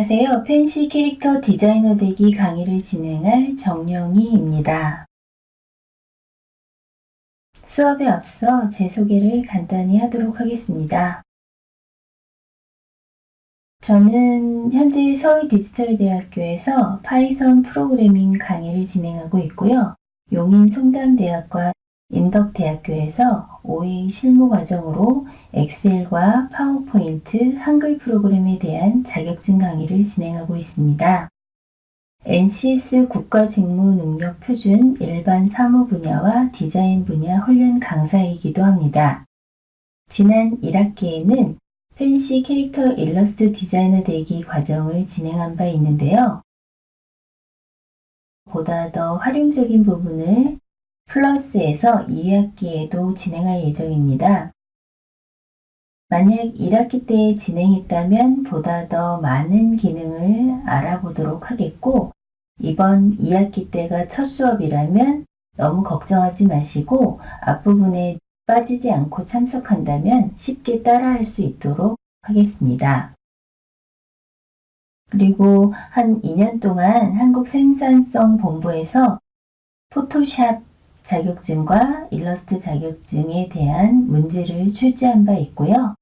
안녕하세요. 팬시 캐릭터 디자이너 되기 강의를 진행할 정영희입니다. 수업에 앞서 제 소개를 간단히 하도록 하겠습니다. 저는 현재 서울디지털대학교에서 파이썬 프로그래밍 강의를 진행하고 있고요. 용인 송담대학과 인덕대학교에서 5회 실무 과정으로 엑셀과 파워포인트, 한글 프로그램에 대한 자격증 강의를 진행하고 있습니다. NCS 국가직무능력표준 일반 사무 분야와 디자인 분야 훈련 강사이기도 합니다. 지난 1학기에는 펜시 캐릭터 일러스트 디자이너 되기 과정을 진행한 바 있는데요. 보다 더 활용적인 부분을 플러스에서 2학기에도 진행할 예정입니다. 만약 1학기 때 진행했다면 보다 더 많은 기능을 알아보도록 하겠고 이번 2학기 때가 첫 수업이라면 너무 걱정하지 마시고 앞부분에 빠지지 않고 참석한다면 쉽게 따라할 수 있도록 하겠습니다. 그리고 한 2년 동안 한국생산성 본부에서 포토샵 자격증과 일러스트 자격증에 대한 문제를 출제한 바 있고요.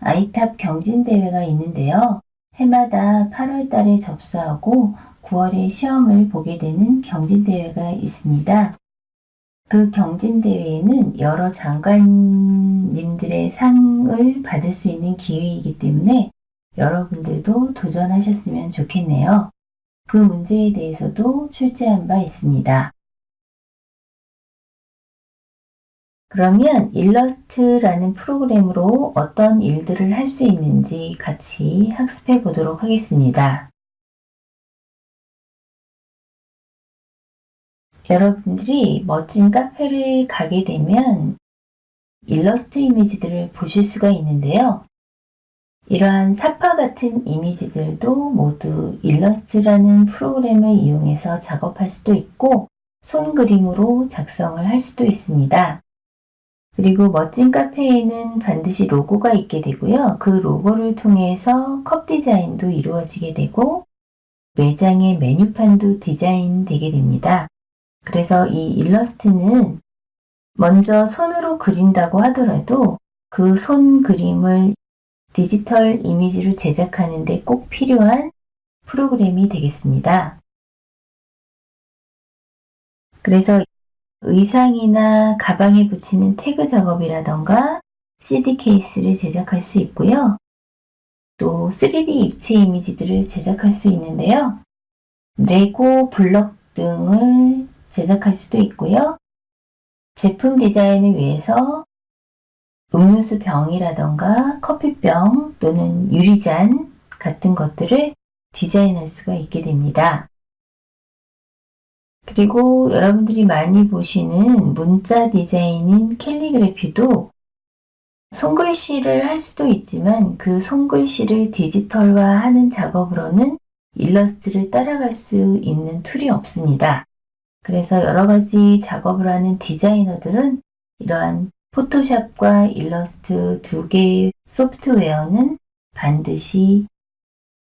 아이탑 경진대회가 있는데요. 해마다 8월 달에 접수하고 9월에 시험을 보게 되는 경진대회가 있습니다. 그 경진대회에는 여러 장관님들의 상을 받을 수 있는 기회이기 때문에 여러분들도 도전하셨으면 좋겠네요. 그 문제에 대해서도 출제한 바 있습니다. 그러면 일러스트라는 프로그램으로 어떤 일들을 할 수 있는지 같이 학습해 보도록 하겠습니다. 여러분들이 멋진 카페를 가게 되면 일러스트 이미지들을 보실 수가 있는데요. 이러한 사파 같은 이미지들도 모두 일러스트라는 프로그램을 이용해서 작업할 수도 있고 손 그림으로 작성을 할 수도 있습니다. 그리고 멋진 카페에는 반드시 로고가 있게 되고요. 그 로고를 통해서 컵 디자인도 이루어지게 되고 매장의 메뉴판도 디자인 되게 됩니다. 그래서 이 일러스트는 먼저 손으로 그린다고 하더라도 그 손 그림을 디지털 이미지로 제작하는데 꼭 필요한 프로그램이 되겠습니다. 그래서 의상이나 가방에 붙이는 태그 작업이라던가 CD 케이스를 제작할 수 있고요. 또 3D 입체 이미지들을 제작할 수 있는데요. 레고 블럭 등을 제작할 수도 있고요. 제품 디자인을 위해서 음료수 병이라던가 커피병 또는 유리잔 같은 것들을 디자인할 수가 있게 됩니다. 그리고 여러분들이 많이 보시는 문자 디자인인 캘리그래피도 손글씨를 할 수도 있지만 그 손글씨를 디지털화하는 작업으로는 일러스트를 따라갈 수 있는 툴이 없습니다. 그래서 여러 가지 작업을 하는 디자이너들은 이러한 포토샵과 일러스트 두 개의 소프트웨어는 반드시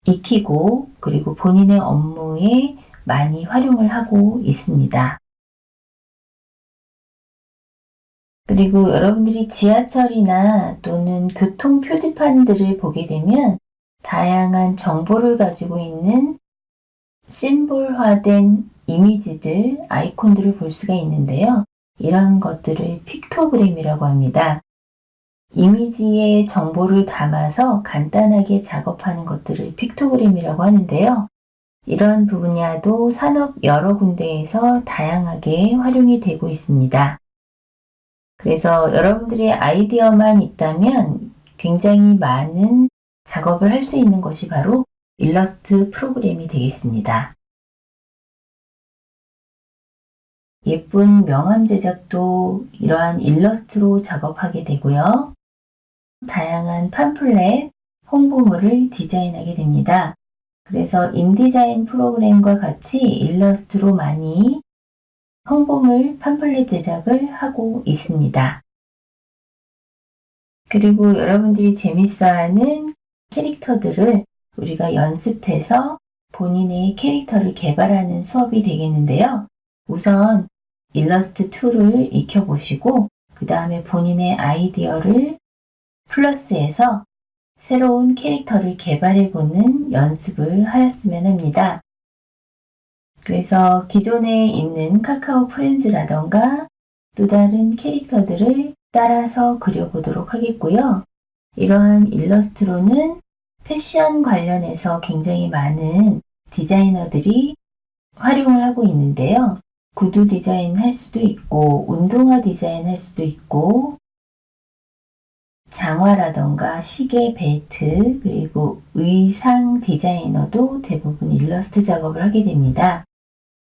익히고 그리고 본인의 업무에 많이 활용을 하고 있습니다. 그리고 여러분들이 지하철이나 또는 교통 표지판들을 보게 되면 다양한 정보를 가지고 있는 심볼화된 이미지들, 아이콘들을 볼 수가 있는데요. 이런 것들을 픽토그램이라고 합니다. 이미지의 정보를 담아서 간단하게 작업하는 것들을 픽토그램이라고 하는데요. 이런 분야도 산업 여러 군데에서 다양하게 활용이 되고 있습니다. 그래서 여러분들의 아이디어만 있다면 굉장히 많은 작업을 할 수 있는 것이 바로 일러스트 프로그램이 되겠습니다. 예쁜 명함 제작도 이러한 일러스트로 작업하게 되고요. 다양한 팜플렛, 홍보물을 디자인하게 됩니다. 그래서 인디자인 프로그램과 같이 일러스트로 많이 홍보물 팜플렛 제작을 하고 있습니다. 그리고 여러분들이 재밌어하는 캐릭터들을 우리가 연습해서 본인의 캐릭터를 개발하는 수업이 되겠는데요. 우선 일러스트 2를 익혀보시고 그 다음에 본인의 아이디어를 플러스해서 새로운 캐릭터를 개발해보는 연습을 하였으면 합니다. 그래서 기존에 있는 카카오 프렌즈라던가 또 다른 캐릭터들을 따라서 그려보도록 하겠고요. 이러한 일러스트로는 패션 관련해서 굉장히 많은 디자이너들이 활용을 하고 있는데요. 구두 디자인 할 수도 있고 운동화 디자인 할 수도 있고 장화라던가 시계, 벨트, 그리고 의상 디자이너도 대부분 일러스트 작업을 하게 됩니다.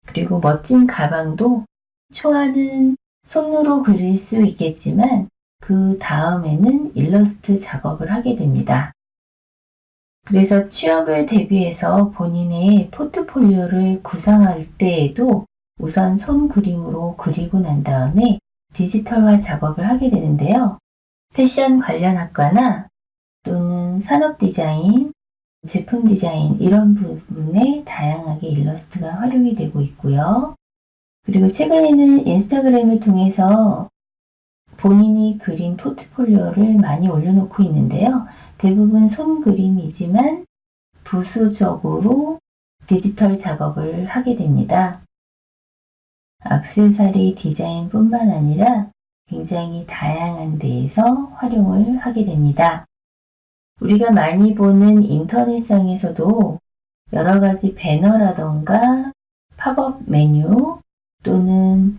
그리고 멋진 가방도 초안은 손으로 그릴 수 있겠지만 그 다음에는 일러스트 작업을 하게 됩니다. 그래서 취업을 대비해서 본인의 포트폴리오를 구상할 때에도 우선 손 그림으로 그리고 난 다음에 디지털화 작업을 하게 되는데요. 패션 관련 학과나 또는 산업 디자인, 제품 디자인 이런 부분에 다양하게 일러스트가 활용이 되고 있고요. 그리고 최근에는 인스타그램을 통해서 본인이 그린 포트폴리오를 많이 올려놓고 있는데요. 대부분 손그림이지만 부수적으로 디지털 작업을 하게 됩니다. 악세사리 디자인뿐만 아니라 굉장히 다양한 데에서 활용을 하게 됩니다. 우리가 많이 보는 인터넷상에서도 여러 가지 배너라던가 팝업 메뉴 또는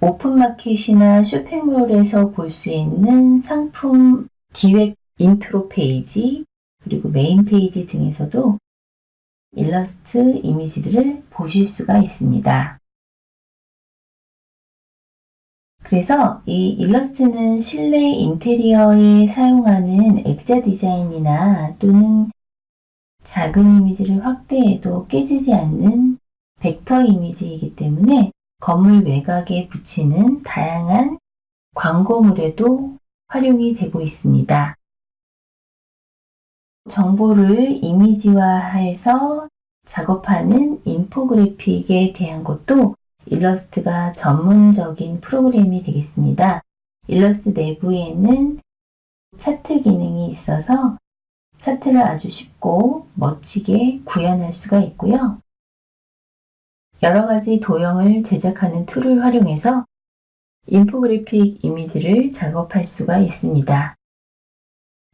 오픈마켓이나 쇼핑몰에서 볼 수 있는 상품 기획 인트로 페이지 그리고 메인 페이지 등에서도 일러스트 이미지들을 보실 수가 있습니다. 그래서 이 일러스트는 실내 인테리어에 사용하는 액자 디자인이나 또는 작은 이미지를 확대해도 깨지지 않는 벡터 이미지이기 때문에 건물 외곽에 붙이는 다양한 광고물에도 활용이 되고 있습니다. 정보를 이미지화해서 작업하는 인포그래픽에 대한 것도 일러스트가 전문적인 프로그램이 되겠습니다. 일러스트 내부에는 차트 기능이 있어서 차트를 아주 쉽고 멋지게 구현할 수가 있고요. 여러 가지 도형을 제작하는 툴을 활용해서 인포그래픽 이미지를 작업할 수가 있습니다.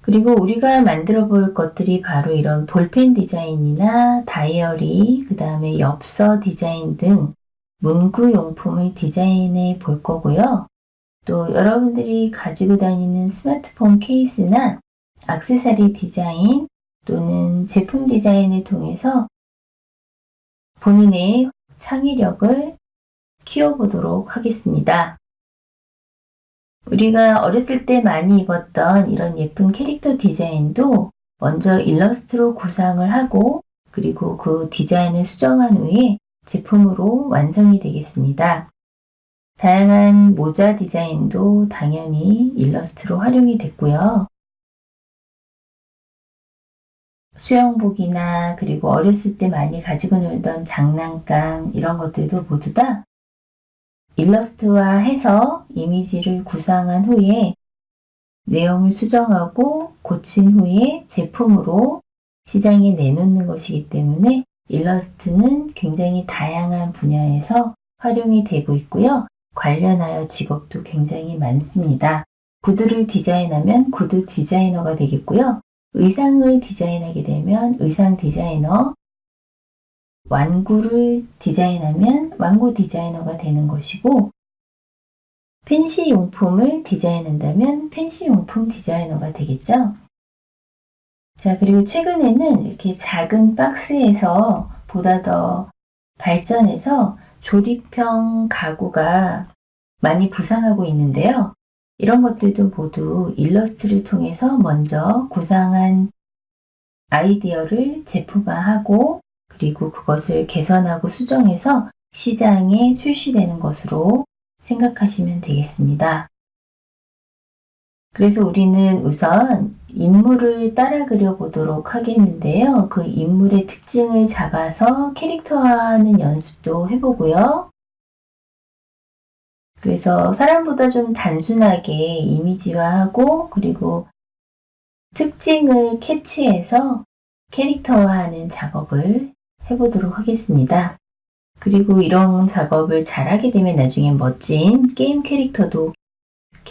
그리고 우리가 만들어 볼 것들이 바로 이런 볼펜 디자인이나 다이어리, 그 다음에 엽서 디자인 등 문구용품을 디자인해 볼 거고요. 또 여러분들이 가지고 다니는 스마트폰 케이스나 악세사리 디자인 또는 제품 디자인을 통해서 본인의 창의력을 키워보도록 하겠습니다. 우리가 어렸을 때 많이 입었던 이런 예쁜 캐릭터 디자인도 먼저 일러스트로 구상을 하고 그리고 그 디자인을 수정한 후에 제품으로 완성이 되겠습니다. 다양한 모자 디자인도 당연히 일러스트로 활용이 됐고요. 수영복이나 그리고 어렸을 때 많이 가지고 놀던 장난감 이런 것들도 모두 다 일러스트화 해서 이미지를 구상한 후에 내용을 수정하고 고친 후에 제품으로 시장에 내놓는 것이기 때문에 일러스트는 굉장히 다양한 분야에서 활용이 되고 있고요. 관련하여 직업도 굉장히 많습니다. 구두를 디자인하면 구두 디자이너가 되겠고요. 의상을 디자인하게 되면 의상 디자이너, 완구를 디자인하면 완구 디자이너가 되는 것이고 펜시 용품을 디자인한다면 펜시 용품 디자이너가 되겠죠. 자, 그리고 최근에는 이렇게 작은 박스에서 보다 더 발전해서 조립형 가구가 많이 부상하고 있는데요. 이런 것들도 모두 일러스트를 통해서 먼저 구상한 아이디어를 제품화하고 그리고 그것을 개선하고 수정해서 시장에 출시되는 것으로 생각하시면 되겠습니다. 그래서 우리는 우선 인물을 따라 그려보도록 하겠는데요. 그 인물의 특징을 잡아서 캐릭터화하는 연습도 해보고요. 그래서 사람보다 좀 단순하게 이미지화하고 그리고 특징을 캐치해서 캐릭터화하는 작업을 해보도록 하겠습니다. 그리고 이런 작업을 잘하게 되면 나중에 멋진 게임 캐릭터도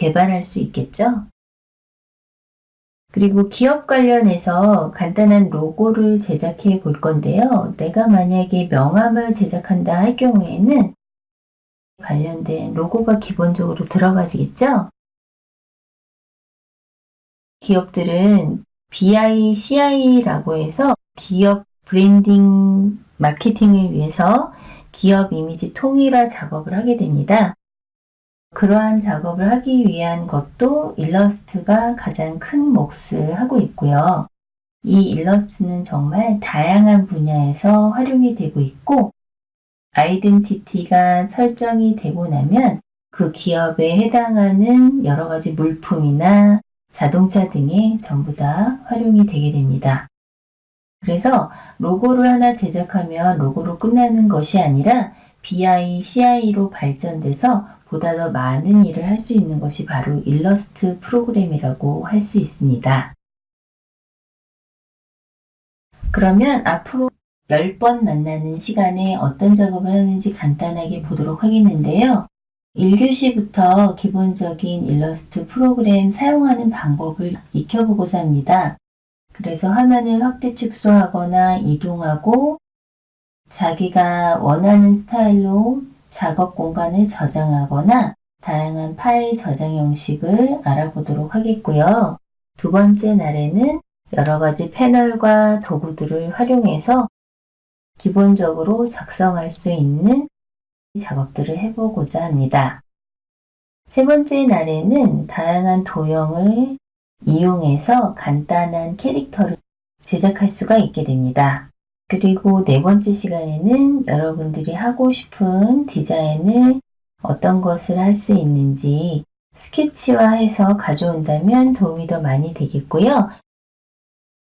개발할 수 있겠죠? 그리고 기업 관련해서 간단한 로고를 제작해 볼 건데요. 내가 만약에 명함을 제작한다 할 경우에는 관련된 로고가 기본적으로 들어가지겠죠? 기업들은 BI, CI라고 해서 기업 브랜딩 마케팅을 위해서 기업 이미지 통일화 작업을 하게 됩니다. 그러한 작업을 하기 위한 것도 일러스트가 가장 큰 몫을 하고 있고요. 이 일러스트는 정말 다양한 분야에서 활용이 되고 있고 아이덴티티가 설정이 되고 나면 그 기업에 해당하는 여러 가지 물품이나 자동차 등에 전부 다 활용이 되게 됩니다. 그래서 로고를 하나 제작하면 로고로 끝나는 것이 아니라 BI, CI로 발전돼서 보다 더 많은 일을 할 수 있는 것이 바로 일러스트 프로그램이라고 할 수 있습니다. 그러면 앞으로 10번 만나는 시간에 어떤 작업을 하는지 간단하게 보도록 하겠는데요. 1교시부터 기본적인 일러스트 프로그램 사용하는 방법을 익혀보고자 합니다. 그래서 화면을 확대 축소하거나 이동하고 자기가 원하는 스타일로 작업 공간을 저장하거나 다양한 파일 저장 형식을 알아보도록 하겠고요. 두 번째 날에는 여러 가지 패널과 도구들을 활용해서 기본적으로 작성할 수 있는 작업들을 해보고자 합니다. 세 번째 날에는 다양한 도형을 이용해서 간단한 캐릭터를 제작할 수가 있게 됩니다. 그리고 네 번째 시간에는 여러분들이 하고 싶은 디자인을 어떤 것을 할 수 있는지 스케치화해서 가져온다면 도움이 더 많이 되겠고요.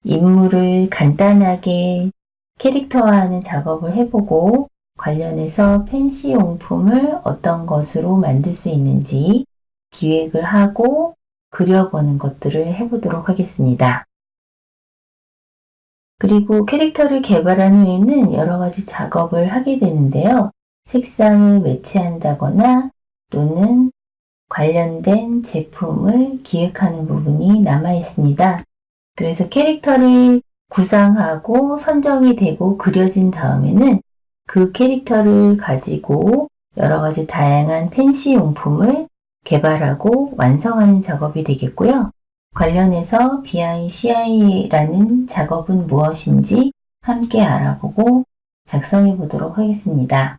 인물을 간단하게 캐릭터화하는 작업을 해보고 관련해서 펜시 용품을 어떤 것으로 만들 수 있는지 기획을 하고 그려보는 것들을 해보도록 하겠습니다. 그리고 캐릭터를 개발한 후에는 여러 가지 작업을 하게 되는데요. 색상을 매치한다거나 또는 관련된 제품을 기획하는 부분이 남아 있습니다. 그래서 캐릭터를 구상하고 선정이 되고 그려진 다음에는 그 캐릭터를 가지고 여러 가지 다양한 펜시 용품을 개발하고 완성하는 작업이 되겠고요. 관련해서 BICI라는 작업은 무엇인지 함께 알아보고 작성해 보도록 하겠습니다.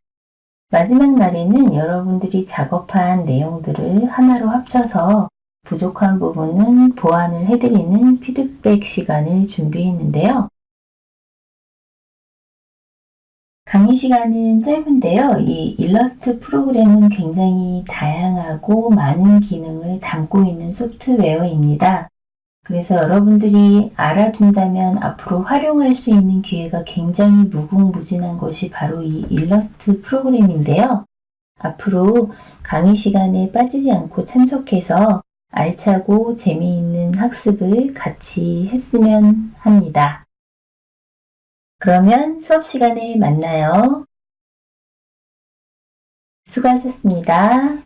마지막 날에는 여러분들이 작업한 내용들을 하나로 합쳐서 부족한 부분은 보완을 해드리는 피드백 시간을 준비했는데요. 강의 시간은 짧은데요. 이 일러스트 프로그램은 굉장히 다양하고 많은 기능을 담고 있는 소프트웨어입니다. 그래서 여러분들이 알아둔다면 앞으로 활용할 수 있는 기회가 굉장히 무궁무진한 것이 바로 이 일러스트 프로그램인데요. 앞으로 강의 시간에 빠지지 않고 참석해서 알차고 재미있는 학습을 같이 했으면 합니다. 그러면 수업 시간에 만나요. 수고하셨습니다.